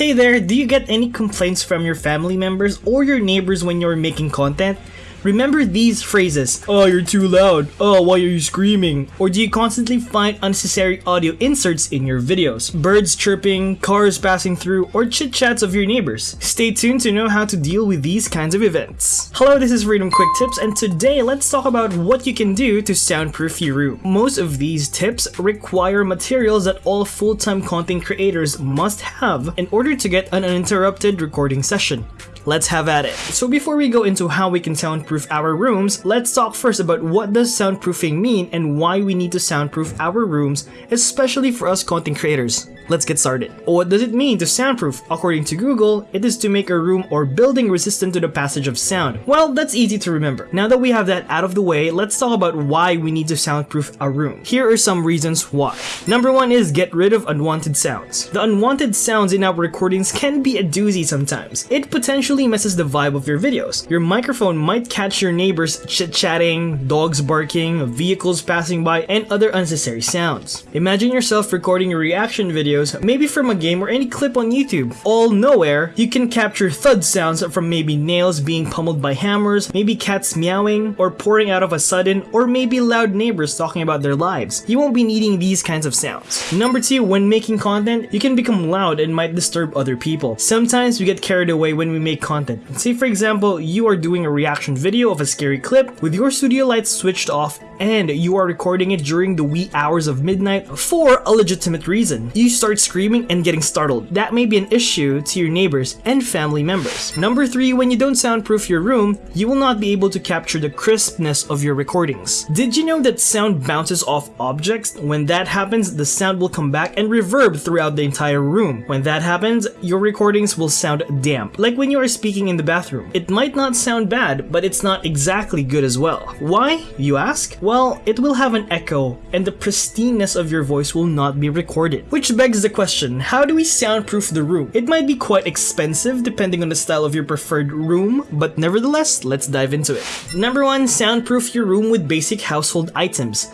Hey there, do you get any complaints from your family members or your neighbors when you're making content? Remember these phrases, oh you're too loud, oh why are you screaming, or do you constantly find unnecessary audio inserts in your videos? Birds chirping, cars passing through, or chit chats of your neighbors? Stay tuned to know how to deal with these kinds of events. Hello, this is Freedom Quick Tips and today let's talk about what you can do to soundproof your room. Most of these tips require materials that all full-time content creators must have in order to get an uninterrupted recording session. Let's have at it. So before we go into how we can soundproof our rooms, let's talk first about what does soundproofing mean and why we need to soundproof our rooms, especially for us content creators. Let's get started. What does it mean to soundproof? According to Google, it is to make a room or building resistant to the passage of sound. Well, that's easy to remember. Now that we have that out of the way, let's talk about why we need to soundproof a room. Here are some reasons why. Number one is get rid of unwanted sounds. The unwanted sounds in our recordings can be a doozy sometimes. It potentially messes the vibe of your videos. Your microphone might catch your neighbors chit-chatting, dogs barking, vehicles passing by, and other unnecessary sounds. Imagine yourself recording a reaction videos, maybe from a game or any clip on YouTube. All nowhere, you can capture thud sounds from maybe nails being pummeled by hammers, maybe cats meowing, or pouring out of a sudden, or maybe loud neighbors talking about their lives. You won't be needing these kinds of sounds. Number 2, when making content, you can become loud and might disturb other people. Sometimes we get carried away when we make content. Say for example, you are doing a reaction video of a scary clip with your studio lights switched off and you are recording it during the wee hours of midnight for a legitimate reason. You start screaming and getting startled. That may be an issue to your neighbors and family members. Number 3, when you don't soundproof your room, you will not be able to capture the crispness of your recordings. Did you know that sound bounces off objects? When that happens, the sound will come back and reverb throughout the entire room. When that happens, your recordings will sound damp, like when you are speaking in the bathroom. It might not sound bad, but it's not exactly good as well. Why, you ask? Well, it will have an echo, and the pristineness of your voice will not be recorded. Which begs the question, how do we soundproof the room? It might be quite expensive depending on the style of your preferred room, but nevertheless, let's dive into it. Number 1. Soundproof your room with basic household items.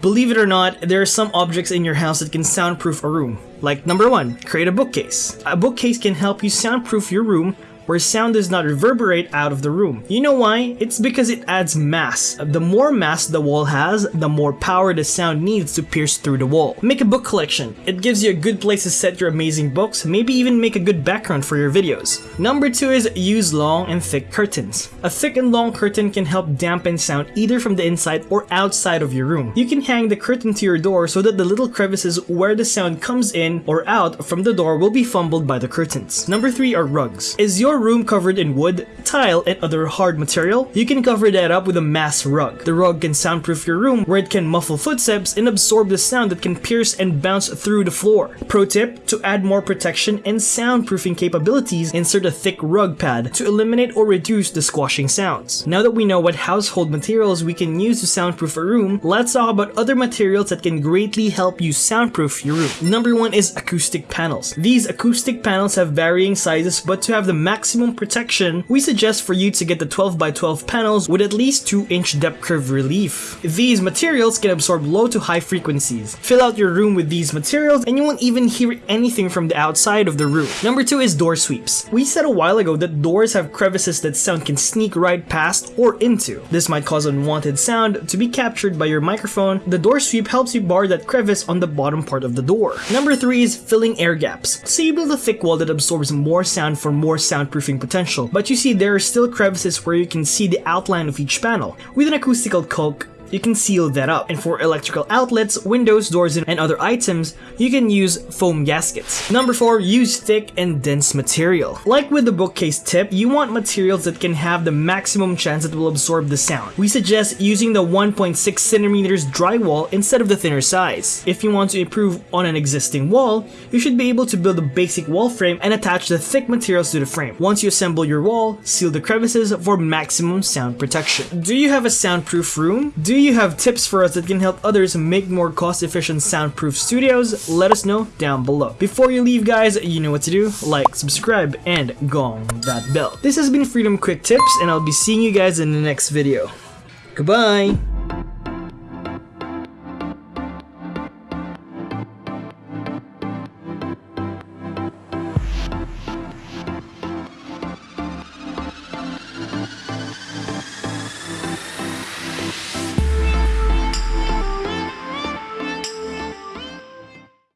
Believe it or not, there are some objects in your house that can soundproof a room. Like number 1, create a bookcase. A bookcase can help you soundproof your room where sound does not reverberate out of the room. You know why? It's because it adds mass. The more mass the wall has, the more power the sound needs to pierce through the wall. Make a book collection. It gives you a good place to set your amazing books, maybe even make a good background for your videos. Number 2 is use long and thick curtains. A thick and long curtain can help dampen sound either from the inside or outside of your room. You can hang the curtain to your door so that the little crevices where the sound comes in or out from the door will be fumbled by the curtains. Number 3 are rugs. Is your room covered in wood, tile, and other hard material, you can cover that up with a mass rug. The rug can soundproof your room where it can muffle footsteps and absorb the sound that can pierce and bounce through the floor. Pro tip, to add more protection and soundproofing capabilities, insert a thick rug pad to eliminate or reduce the squashing sounds. Now that we know what household materials we can use to soundproof a room, let's talk about other materials that can greatly help you soundproof your room. Number one is acoustic panels. These acoustic panels have varying sizes, but to have the maximum maximum protection, we suggest for you to get the 12x12 panels with at least 2 inch depth curve relief. These materials can absorb low to high frequencies. Fill out your room with these materials and you won't even hear anything from the outside of the room. Number 2 is door sweeps. We said a while ago that doors have crevices that sound can sneak right past or into. This might cause unwanted sound to be captured by your microphone. The door sweep helps you bar that crevice on the bottom part of the door. Number 3 is filling air gaps. So you build a thick wall that absorbs more sound for more soundproof potential, but you see there are still crevices where you can see the outline of each panel. With an acoustical caulk, you can seal that up. And for electrical outlets, windows, doors, and other items, you can use foam gaskets. Number 4. Use thick and dense material. Like with the bookcase tip, you want materials that can have the maximum chance that will absorb the sound. We suggest using the 1.6 centimeters drywall instead of the thinner size. If you want to improve on an existing wall, you should be able to build a basic wall frame and attach the thick materials to the frame. Once you assemble your wall, seal the crevices for maximum sound protection. Do you have a soundproof room? Do you have tips for us that can help others make more cost-efficient soundproof studios? Let us know down below. Before you leave guys, you know what to do. Like, subscribe, and gong that bell. This has been Freedom Quick Tips, and I'll be seeing you guys in the next video. Goodbye!